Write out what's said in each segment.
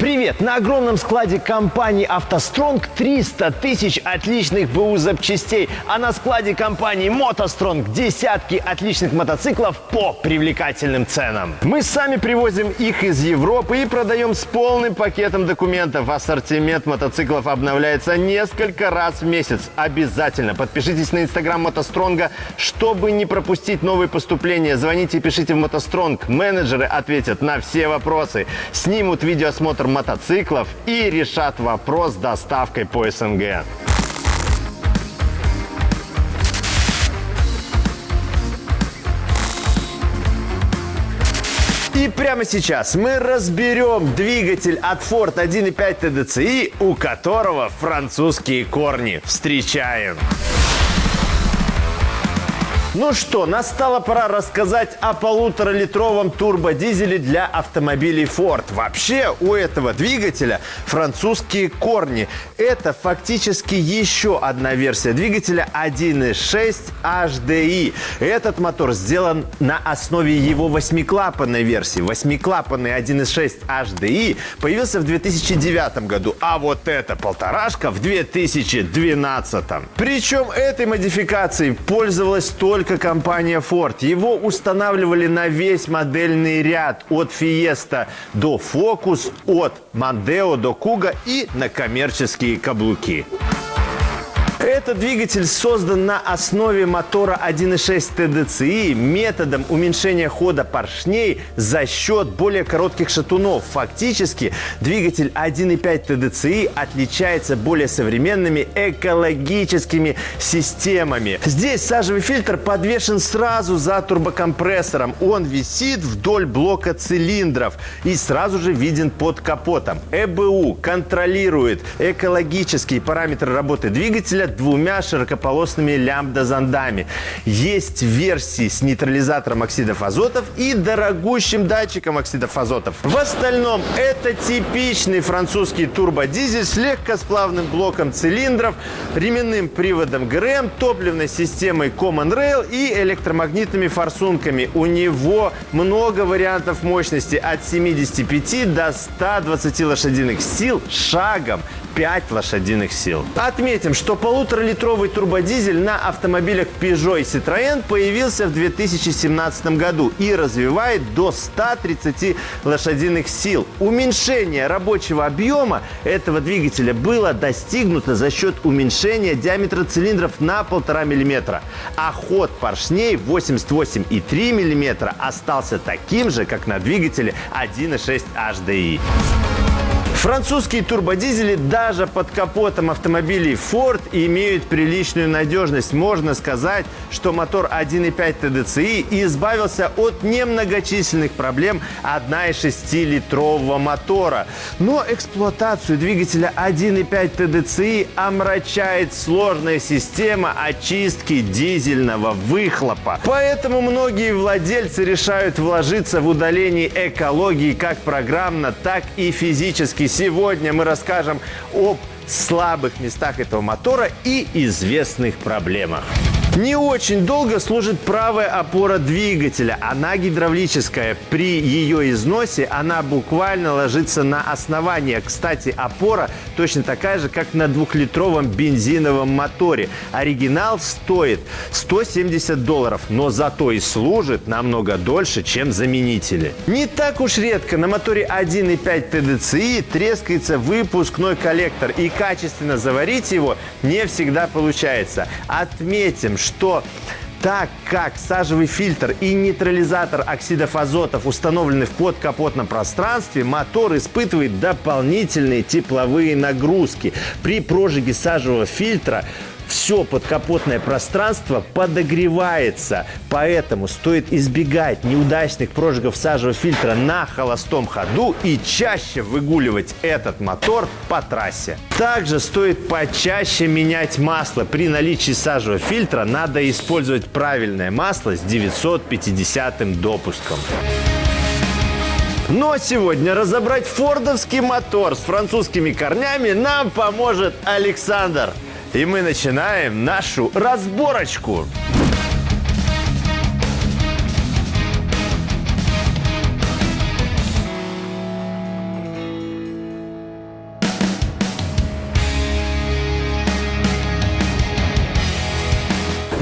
Привет! На огромном складе компании «АвтоСтронг» 300 тысяч отличных БУ запчастей, а на складе компании «МотоСтронг» десятки отличных мотоциклов по привлекательным ценам. Мы сами привозим их из Европы и продаем с полным пакетом документов. Ассортимент мотоциклов обновляется несколько раз в месяц. Обязательно подпишитесь на инстаграм «МотоСтронга», чтобы не пропустить новые поступления. Звоните и пишите в «МотоСтронг». Менеджеры ответят на все вопросы, снимут видеоосмотр мотоциклов и решат вопрос с доставкой по СНГ. И прямо сейчас мы разберем двигатель от Ford 1.5 TDCi, у которого французские корни. Встречаем! Ну что, настала пора рассказать о полуторалитровом турбодизеле для автомобилей Ford. Вообще у этого двигателя французские корни. Это фактически еще одна версия двигателя 1.6 HDI. Этот мотор сделан на основе его восьмиклапанной версии. Восьмиклапанный 1.6 HDI появился в 2009 году, а вот эта полторашка в 2012. Причем этой модификацией пользовалась только только компания Ford. Его устанавливали на весь модельный ряд от Fiesta до Focus, от Mondeo до Kuga и на коммерческие каблуки. Этот двигатель создан на основе мотора 1.6 TDCi методом уменьшения хода поршней за счет более коротких шатунов. Фактически двигатель 1.5 TDCi отличается более современными экологическими системами. Здесь сажевый фильтр подвешен сразу за турбокомпрессором. Он висит вдоль блока цилиндров и сразу же виден под капотом. ЭБУ контролирует экологические параметры работы двигателя двумя широкополосными лямбда-зондами. Есть версии с нейтрализатором оксидов азотов и дорогущим датчиком оксидов азотов. В остальном это типичный французский турбодизель с легкосплавным блоком цилиндров, ременным приводом ГРМ, топливной системой Common Rail и электромагнитными форсунками. У него много вариантов мощности от 75 до 120 лошадиных сил шагом 5 лошадиных сил. Отметим, что полуторалитровый турбодизель на автомобилях Peugeot и Citroën появился в 2017 году и развивает до 130 лошадиных сил. Уменьшение рабочего объема этого двигателя было достигнуто за счет уменьшения диаметра цилиндров на 1,5 мм, а ход поршней 88,3 мм остался таким же, как на двигателе 1.6 HDI. Французские турбодизели даже под капотом автомобилей Ford имеют приличную надежность. Можно сказать, что мотор 1.5 TDCi избавился от немногочисленных проблем 1,6-литрового мотора. Но эксплуатацию двигателя 1.5 TDCi омрачает сложная система очистки дизельного выхлопа. Поэтому многие владельцы решают вложиться в удаление экологии как программно, так и физически Сегодня мы расскажем об слабых местах этого мотора и известных проблемах. Не очень долго служит правая опора двигателя. Она гидравлическая. При ее износе она буквально ложится на основание. Кстати, опора точно такая же, как на двухлитровом бензиновом моторе. Оригинал стоит 170 долларов, но зато и служит намного дольше, чем заменители. Не так уж редко на моторе 1.5 TDCi трескается выпускной коллектор и качественно заварить его не всегда получается. Отметим, что так как сажевый фильтр и нейтрализатор оксидов азотов установлены в подкапотном пространстве, мотор испытывает дополнительные тепловые нагрузки. При прожиге сажевого фильтра все подкапотное пространство подогревается. Поэтому стоит избегать неудачных прожигов сажевого фильтра на холостом ходу и чаще выгуливать этот мотор по трассе. Также стоит почаще менять масло. При наличии сажевого фильтра надо использовать правильное масло с 950 допуском. Но сегодня разобрать фордовский мотор с французскими корнями нам поможет Александр. И мы начинаем нашу разборочку.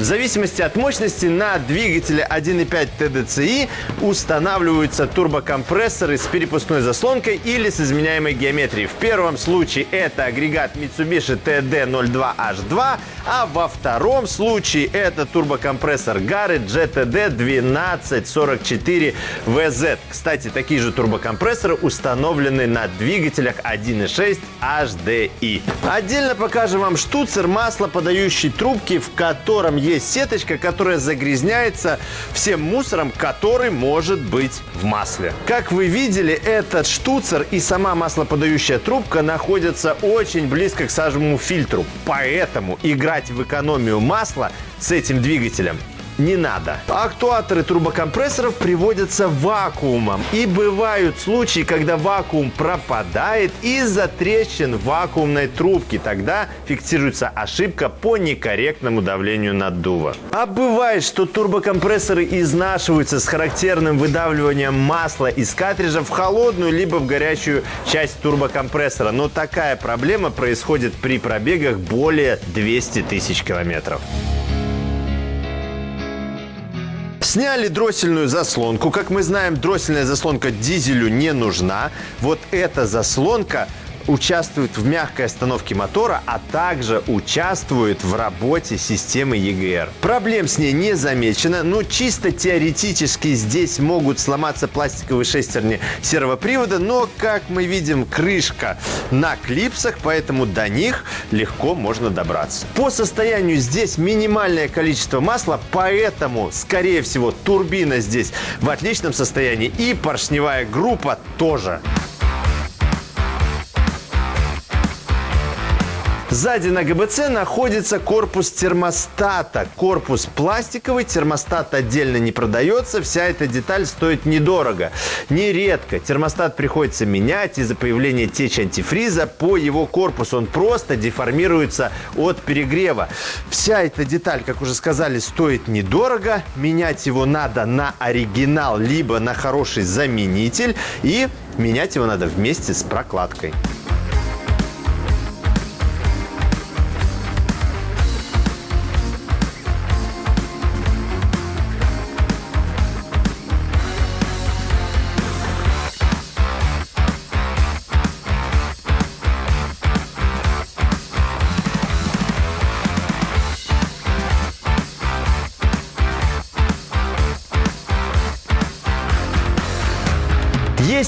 В зависимости от мощности на двигателе 1.5 TDCi устанавливаются турбокомпрессоры с перепускной заслонкой или с изменяемой геометрией. В первом случае это агрегат Mitsubishi TD02H2, а во втором случае это турбокомпрессор Garrett GTD1244VZ. Кстати, такие же турбокомпрессоры установлены на двигателях 1.6 HDI. Отдельно покажем вам штуцер маслоподающей трубки, в котором есть сеточка, которая загрязняется всем мусором, который может быть в масле. Как вы видели, этот штуцер и сама маслоподающая трубка находятся очень близко к сажевому фильтру. Поэтому играть в экономию масла с этим двигателем не надо. Актуаторы турбокомпрессоров приводятся вакуумом. И бывают случаи, когда вакуум пропадает из-за трещин вакуумной трубки. Тогда фиксируется ошибка по некорректному давлению наддува. А бывает, что турбокомпрессоры изнашиваются с характерным выдавливанием масла из картриджа в холодную либо в горячую часть турбокомпрессора. Но такая проблема происходит при пробегах более 200 тысяч километров. Сняли дроссельную заслонку. Как мы знаем, дроссельная заслонка дизелю не нужна. Вот эта заслонка участвует в мягкой остановке мотора, а также участвует в работе системы EGR. Проблем с ней не замечено, но чисто теоретически здесь могут сломаться пластиковые шестерни сервопривода, но, как мы видим, крышка на клипсах, поэтому до них легко можно добраться. По состоянию здесь минимальное количество масла, поэтому, скорее всего, турбина здесь в отличном состоянии и поршневая группа тоже. Сзади на ГБЦ находится корпус термостата. Корпус пластиковый, термостат отдельно не продается. Вся эта деталь стоит недорого. Нередко термостат приходится менять из-за появления течи антифриза по его корпусу. Он просто деформируется от перегрева. Вся эта деталь, как уже сказали, стоит недорого. Менять его надо на оригинал, либо на хороший заменитель. И менять его надо вместе с прокладкой.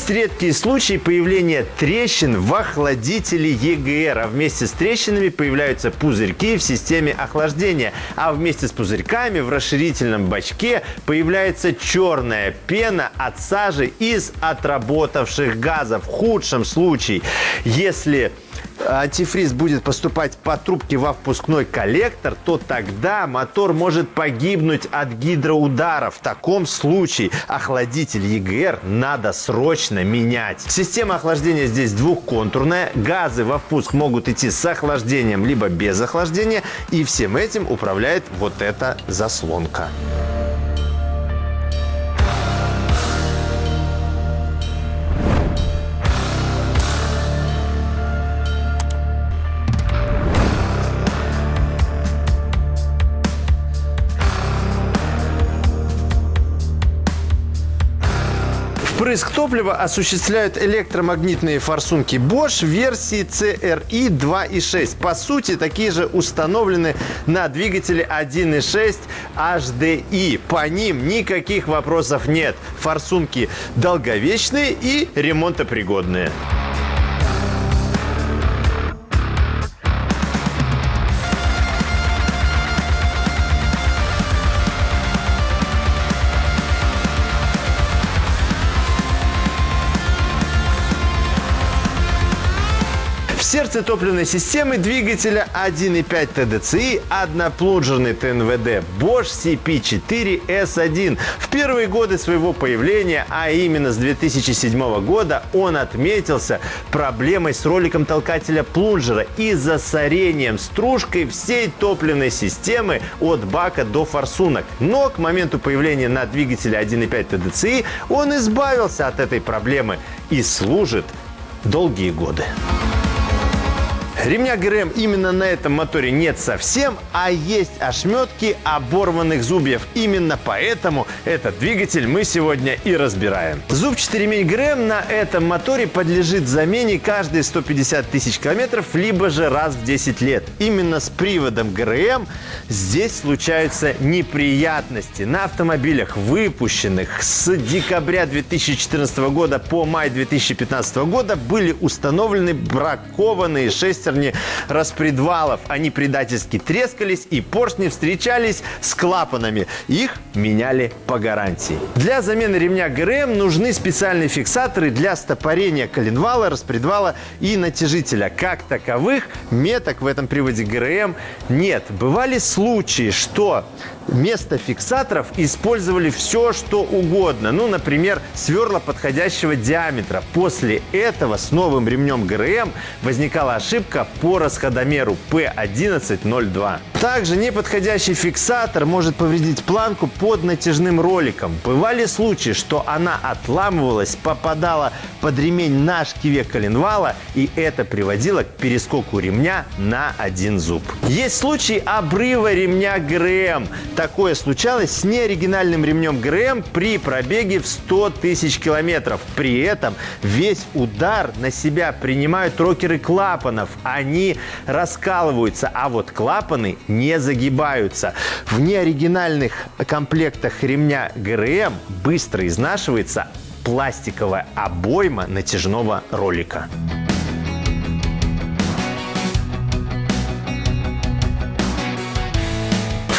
Есть редкие случаи появления трещин в охладителе EGR, а вместе с трещинами появляются пузырьки в системе охлаждения, а вместе с пузырьками в расширительном бачке появляется черная пена от сажи из отработавших газов. В худшем случае, если антифриз будет поступать по трубке во впускной коллектор, то тогда мотор может погибнуть от гидроудара. В таком случае охладитель EGR надо срочно менять. Система охлаждения здесь двухконтурная. Газы во впуск могут идти с охлаждением либо без охлаждения. И всем этим управляет вот эта заслонка. Впрыск топлива осуществляют электромагнитные форсунки Bosch версии CRI 2.6. По сути, такие же установлены на двигателе 1.6 HDI. По ним никаких вопросов нет. Форсунки долговечные и ремонтопригодные. Сердце топливной системы двигателя 1.5 TDCi одноплунжерный ТНВД Bosch CP4S1. В первые годы своего появления, а именно с 2007 года, он отметился проблемой с роликом толкателя плунжера и засорением стружкой всей топливной системы от бака до форсунок. Но к моменту появления на двигателе 1.5 TDCi он избавился от этой проблемы и служит долгие годы. Ремня ГРМ именно на этом моторе нет совсем, а есть ошметки оборванных зубьев. Именно поэтому этот двигатель мы сегодня и разбираем. Зубчатый ремень ГРМ на этом моторе подлежит замене каждые 150 тысяч километров, либо же раз в 10 лет. Именно с приводом ГРМ здесь случаются неприятности. На автомобилях, выпущенных с декабря 2014 года по май 2015 года, были установлены бракованные шестерни распредвалов. Они предательски трескались и поршни встречались с клапанами. Их меняли по гарантии. Для замены ремня ГРМ нужны специальные фиксаторы для стопорения коленвала, распредвала и натяжителя. Как таковых меток в этом приводе ГРМ нет. Бывали случаи, что вместо фиксаторов использовали все, что угодно. Ну, например, сверла подходящего диаметра. После этого с новым ремнем ГРМ возникала ошибка по расходомеру P1102. Также неподходящий фиксатор может повредить планку под натяжным роликом. Бывали случаи, что она отламывалась, попадала под ремень на шкиве коленвала, и это приводило к перескоку ремня на один зуб. Есть случаи обрыва ремня ГРМ. Такое случалось с неоригинальным ремнем ГРМ при пробеге в 100 тысяч километров. При этом весь удар на себя принимают рокеры клапанов. Они раскалываются, а вот клапаны не загибаются. В неоригинальных комплектах ремня ГРМ быстро изнашивается пластиковая обойма натяжного ролика.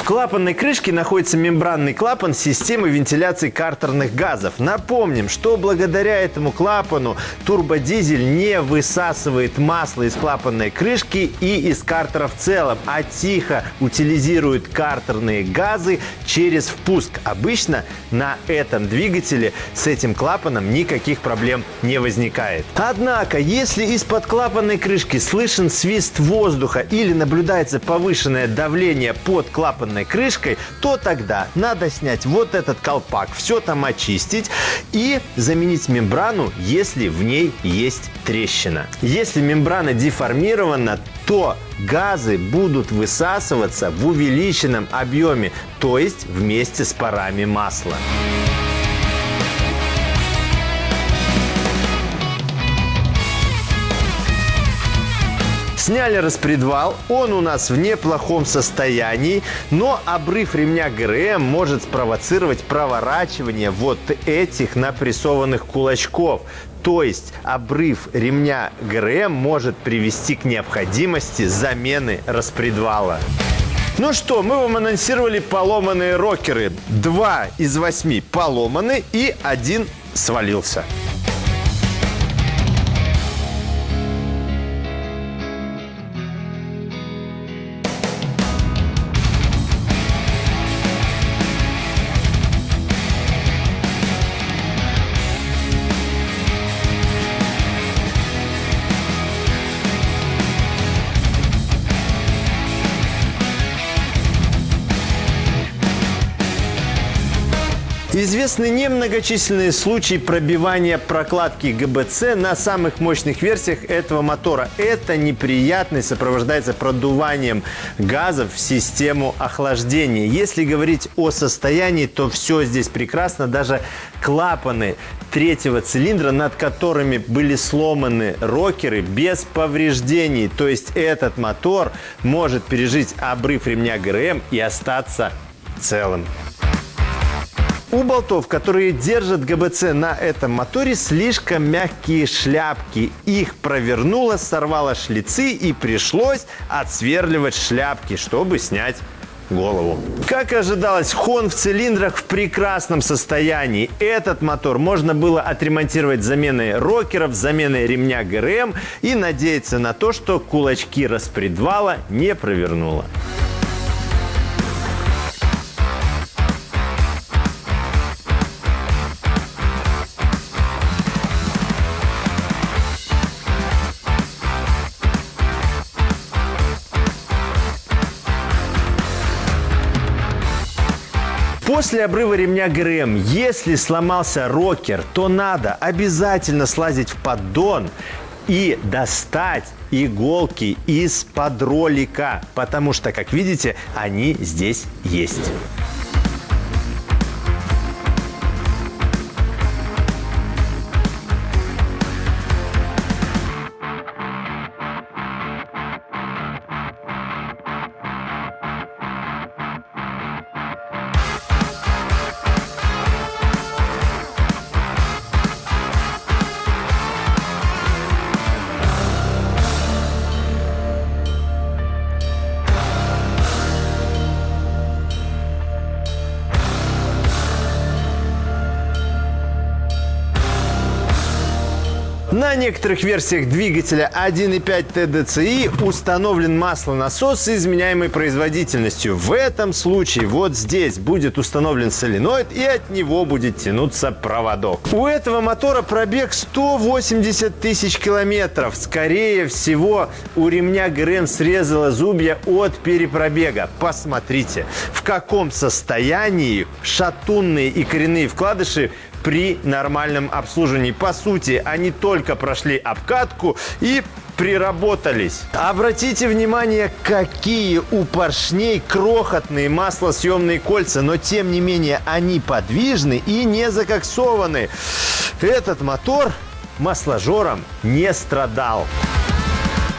Клапанной крышке находится мембранный клапан системы вентиляции картерных газов. Напомним, что благодаря этому клапану турбодизель не высасывает масло из клапанной крышки и из картера в целом, а тихо утилизирует картерные газы через впуск. Обычно на этом двигателе с этим клапаном никаких проблем не возникает. Однако, если из-под клапанной крышки слышен свист воздуха или наблюдается повышенное давление под клапанной стеклянной крышкой, то тогда надо снять вот этот колпак, все там очистить и заменить мембрану, если в ней есть трещина. Если мембрана деформирована, то газы будут высасываться в увеличенном объеме, то есть вместе с парами масла. Сняли распредвал, он у нас в неплохом состоянии, но обрыв ремня ГРМ может спровоцировать проворачивание вот этих напрессованных кулачков. То есть обрыв ремня ГРМ может привести к необходимости замены распредвала. Ну что, мы вам анонсировали поломанные рокеры. Два из восьми поломаны и один свалился. Известны немногочисленные случаи пробивания прокладки ГБЦ на самых мощных версиях этого мотора. Это неприятность сопровождается продуванием газов в систему охлаждения. Если говорить о состоянии, то все здесь прекрасно. Даже клапаны третьего цилиндра, над которыми были сломаны рокеры, без повреждений. То есть этот мотор может пережить обрыв ремня ГРМ и остаться целым. У болтов, которые держат ГБЦ на этом моторе, слишком мягкие шляпки. Их провернуло, сорвало шлицы и пришлось отсверливать шляпки, чтобы снять голову. Как ожидалось, хон в цилиндрах в прекрасном состоянии. Этот мотор можно было отремонтировать заменой рокеров, заменой ремня ГРМ и надеяться на то, что кулачки распредвала не провернуло. После обрыва ремня ГРМ, если сломался рокер, то надо обязательно слазить в поддон и достать иголки из-под ролика, потому что, как видите, они здесь есть. Некоторых версиях двигателя 1.5 TDCi установлен маслонасос с изменяемой производительностью. В этом случае вот здесь будет установлен соленоид и от него будет тянуться проводок. У этого мотора пробег 180 тысяч километров. Скорее всего, у ремня ГРМ срезало зубья от перепробега. Посмотрите, в каком состоянии шатунные и коренные вкладыши при нормальном обслуживании. По сути, они только прошли обкатку и приработались. Обратите внимание, какие у поршней крохотные маслосъемные кольца, но тем не менее они подвижны и не закоксованы. Этот мотор масложором не страдал.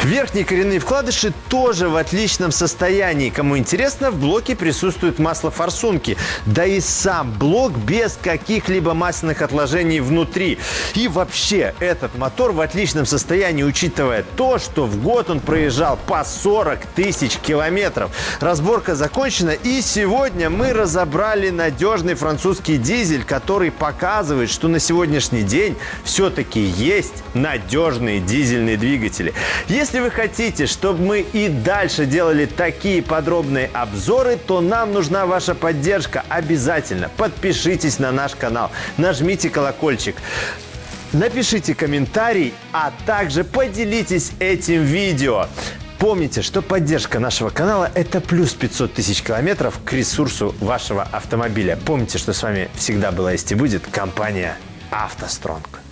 Верхние коренные вкладыши тоже в отличном состоянии. Кому интересно, в блоке присутствует масло форсунки. Да и сам блок без каких-либо масляных отложений внутри. И вообще, этот мотор в отличном состоянии, учитывая то, что в год он проезжал по 40 тысяч километров. Разборка закончена, и сегодня мы разобрали надежный французский дизель, который показывает, что на сегодняшний день все-таки есть надежные дизельные двигатели. Если если вы хотите, чтобы мы и дальше делали такие подробные обзоры, то нам нужна ваша поддержка. Обязательно подпишитесь на наш канал, нажмите колокольчик. Напишите комментарий, а также поделитесь этим видео. Помните, что поддержка нашего канала – это плюс 500 тысяч километров к ресурсу вашего автомобиля. Помните, что с вами всегда была есть и будет компания «АвтоСтронг».